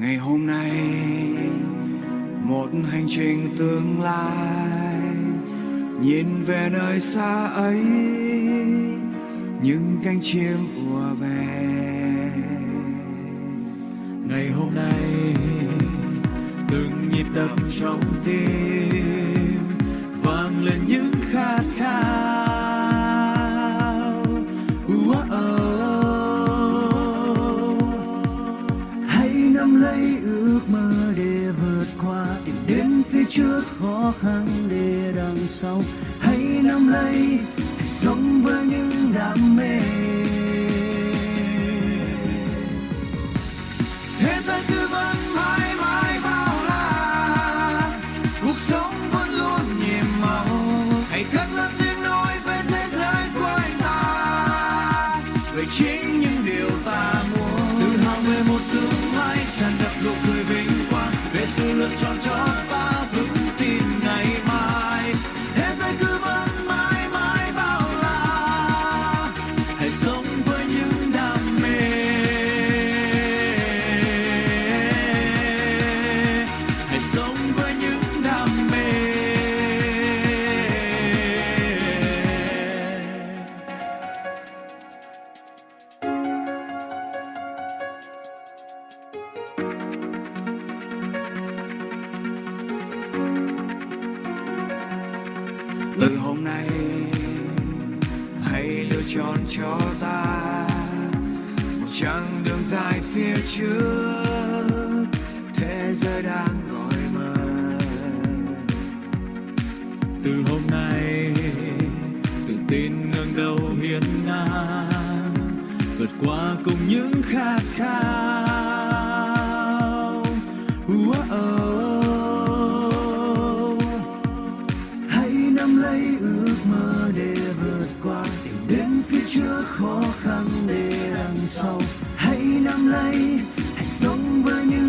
ngày hôm nay, một hành trình tương lai, nhìn về nơi xa ấy, những cánh chim ùa về. Ngày hôm nay, từng nhịp đập trong tim, vang lên những trước khó khăn để đằng sau. Hãy nắm lấy hãy sống với những đam mê. Thế giới cứ vẫn mãi mãi bao la. Cuộc sống vẫn luôn nhiệm màu. Hãy cất lên tiếng nói về thế giới của anh ta. Về chính những điều ta muốn. Tự hào về một tương lai tràn ngập nụ cười vinh quang. Về sự lựa chọn cho ta. Từ hôm nay, hãy lựa chọn cho ta một chặng đường dài phía trước. Thế giới đang gọi mời từ hôm nay, tự tin ngẩng đầu hiên ngang, vượt qua cùng những khát khao. Trước khó khăn để đằng sau. Hãy nắm lấy hãy sống với những